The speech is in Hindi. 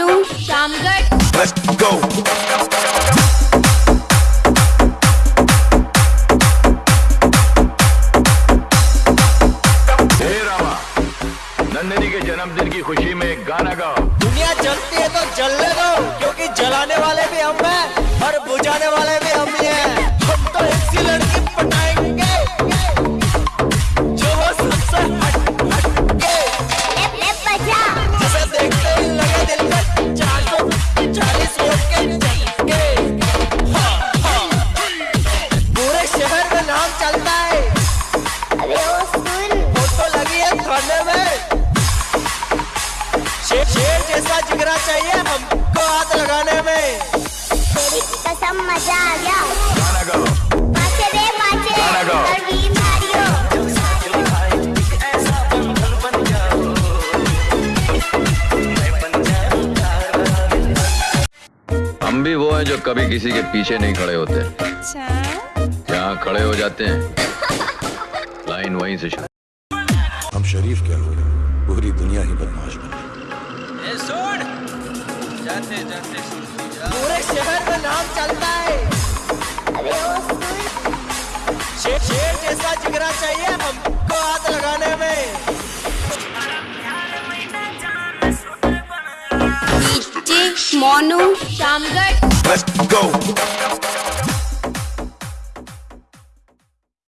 अनु शामगढ़। Let's के जन्मदिन की खुशी में एक गाना गाओ। दुनिया जलती है तो जलने दो क्योंकि जलाने वाले भी हम हैं और बुझाने वाले चाहिए हमको हाथ लगाने में। तेरी कसम मज़ा आ गया। रे मारियो। हम भी वो हैं जो कभी किसी के पीछे नहीं खड़े होते। अच्छा। जहाँ खड़े हो जाते हैं लाइन वहीं से शुरू। हम शरीफ क्या हैं। पूरी दुनिया ही बदमाश बन गई। पूरे शहर का नाम चलता है। शेर शेर जैसा जिगरा चाहिए हमको हाथ लगाने में। मोनू शामगढ़। Let's go.